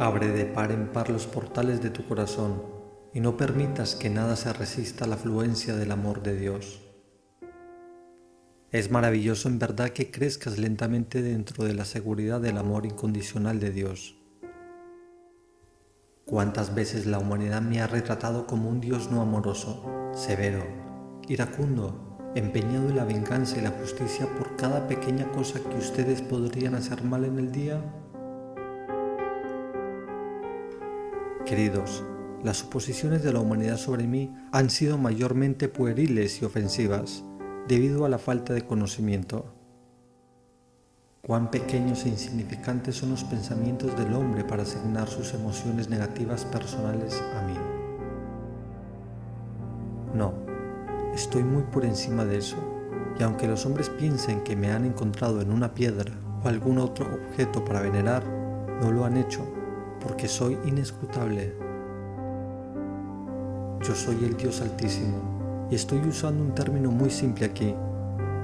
Abre de par en par los portales de tu corazón y no permitas que nada se resista a la afluencia del amor de Dios. Es maravilloso en verdad que crezcas lentamente dentro de la seguridad del amor incondicional de Dios. Cuántas veces la humanidad me ha retratado como un Dios no amoroso, severo, iracundo, empeñado en la venganza y la justicia por cada pequeña cosa que ustedes podrían hacer mal en el día? Queridos, las suposiciones de la humanidad sobre mí han sido mayormente pueriles y ofensivas, debido a la falta de conocimiento. Cuán pequeños e insignificantes son los pensamientos del hombre para asignar sus emociones negativas personales a mí. No, estoy muy por encima de eso, y aunque los hombres piensen que me han encontrado en una piedra o algún otro objeto para venerar, no lo han hecho, porque soy inescrutable. Yo soy el Dios Altísimo, y estoy usando un término muy simple aquí,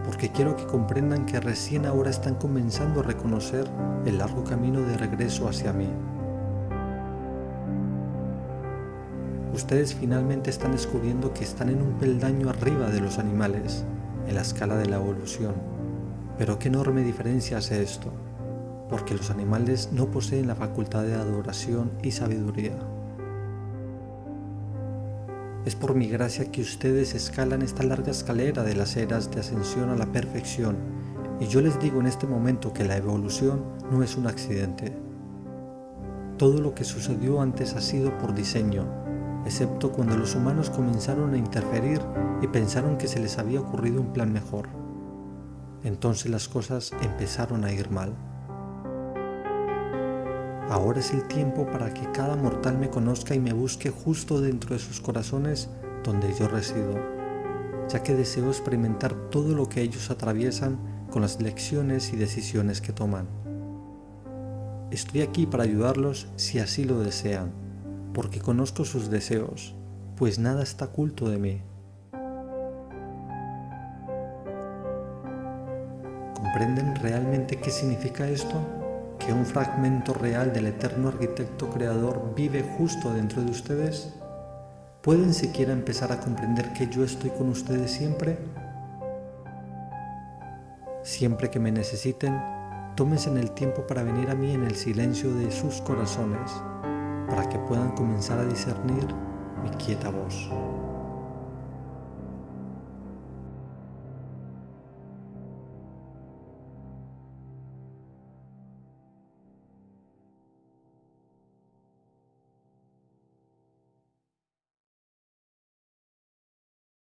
porque quiero que comprendan que recién ahora están comenzando a reconocer el largo camino de regreso hacia mí. Ustedes finalmente están descubriendo que están en un peldaño arriba de los animales, en la escala de la evolución. Pero qué enorme diferencia hace esto, porque los animales no poseen la facultad de adoración y sabiduría. Es por mi gracia que ustedes escalan esta larga escalera de las eras de ascensión a la perfección, y yo les digo en este momento que la evolución no es un accidente. Todo lo que sucedió antes ha sido por diseño, excepto cuando los humanos comenzaron a interferir y pensaron que se les había ocurrido un plan mejor. Entonces las cosas empezaron a ir mal. Ahora es el tiempo para que cada mortal me conozca y me busque justo dentro de sus corazones donde yo resido, ya que deseo experimentar todo lo que ellos atraviesan con las lecciones y decisiones que toman. Estoy aquí para ayudarlos si así lo desean, porque conozco sus deseos, pues nada está oculto de mí. ¿Comprenden realmente qué significa esto? Que un fragmento real del eterno arquitecto creador vive justo dentro de ustedes? ¿Pueden siquiera empezar a comprender que yo estoy con ustedes siempre? Siempre que me necesiten, tómense el tiempo para venir a mí en el silencio de sus corazones, para que puedan comenzar a discernir mi quieta voz.